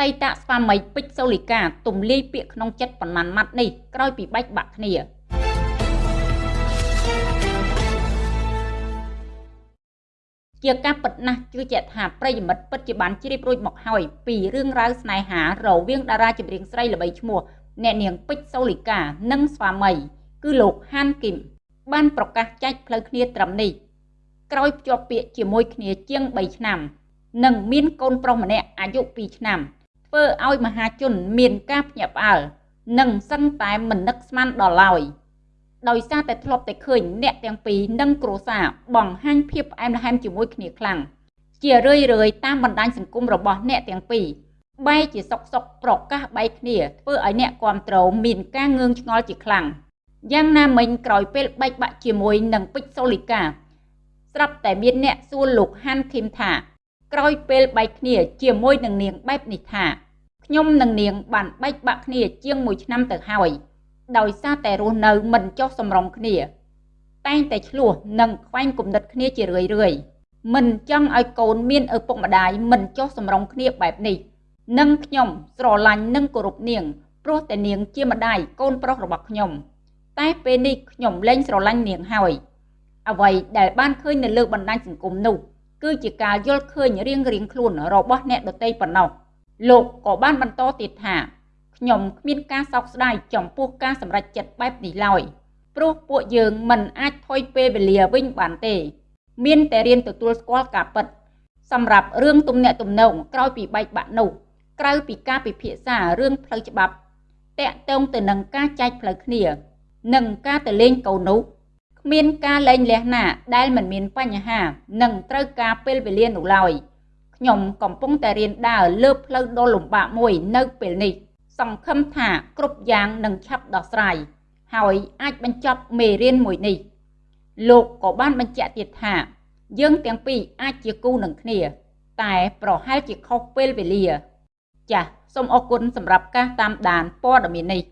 តីតស្វាមីពេជ្រសូលីកាទំលាយពាក្យក្នុងចិត្តប៉ុន្មានម៉ាត់នេះក្រោយពីបែកបាក់គ្នាជាការពិតណាស់ជឿជាក់ថាប្រិយមិត្តពិតជាបានជ្រាបរួចមកហើយពីរឿងរ៉ាវស្នេហារវាងតារាចម្រៀងស្រីល្បីឈ្មោះអ្នកនាងពេជ្រសូលីកានិងស្វាមី គឺលោកហានគីមបានប្រកាសចែកផ្លូវគ្នាត្រឹមនេះក្រោយភ្ជាប់ពាក្យជាមួយគ្នាជាង3ឆ្នាំ និងមានកូនប្រុសម្នាក់អាយុ2ឆ្នាំ ធ្វើឲ្យមហាជនមានការភ្ញាក់ផ្អើលនិងសឹងតែមិននឹកស្មានដល់ឡើយដោយសារតែធ្លាប់តែឃើញអ្នកទាំងពីរនិងគ្រួសារបង្ហាញភាពផ្អែមល្ហែមជាមួយគ្នាខ្លាំងជារឿយរឿយតាមបណ្ដាញសង្គមរបស់អ្នកទាំងពីរបែរជាសុកសុកប្រកាសបែកគ្នាធ្វើឲ្យអ្នកគ្រប់គ្រងមានការងឿងឆ្ងល់ជាខ្លាំងយ៉ាងណាមិញក្រោយពេលបែកបាក់ជាមួយនឹងពេជ្រសូលីកាស្រាប់តែមានអ្នកសួរលោកហាន់ឃីមថា ក្រោយពេលបែកគ្នាជាមួយនឹងនាងបែបនេះថាខ្ញុំនិងនាងបានបែកបាក់គ្នាជាង1ឆ្នាំទៅហើយដោយសារតែរស់នៅមិនចុះសម្រុងគ្នា តែងតែឆ្លោះនិងខ្វែងគំនិតគ្នាជារឿយរឿយមិនចង់ឲ្យកូនមានឪពុកម្ដាយមិនចុះសម្រុងគ្នាបែបនេះនិងខ្ញុំស្រឡាញ់និងគោរពនាងព្រោះតែនាងជាម្ដាយកូនប្រុសរបស់ខ្ញុំតែពេលនេះខ្ញុំលែងស្រឡាញ់នាងហើយអ្វីដែលបានឃើញនៅលើបណ្ដាញសង្គមនោះ គឺជាការយល់ឃើញរៀងរៀងខ្លួនរបស់អ្នកដទៃប៉ុណ្ណោះលោកក៏បានបន្តទៀតថាខ្ញុំគ្មានការសោកស្ដាយចំពោះការសម្រេចចិត្តបែបនេះឡើយព្រោះពួកយើងមិនអាចថយពេលវេលាវិញបានទេ មានតែរៀនទទួលស្គាល់ការពិតសម្រាប់រឿងទំនាក់ទំនងក្រោយពីបែកបាក់នោះក្រៅពីការពិភាក្សារឿងផ្លូវច្បាប់តាក់ទងទៅនឹងការចែកផ្លូវគ្នា និងការទៅលេងកូននោះ គ្មានការលែងលះណាដែលមិនមានបញ្ហានិងត្រូវការពេលវេលានោះឡើយខ្ញុំកំពុងតែរៀនដើរលើផ្លូវដ៏លំបាកមួយនៅពេលនេះ សង្ឃឹមថាគ្រប់យ៉ាងនឹងឆាប់ដោះស្រាយហើយអាចបញ្ចប់មេរៀនមួយនេះ លោកក៏បានបញ្ជាក់ទៀតថា យើងទាំងពីរអាចជាគូនឹងគ្នា តែប្រហែលជាខុសពេលវេលា ចាសសូមអរគុណសម្រាប់ការតាមដានព័ត៌មាននេះ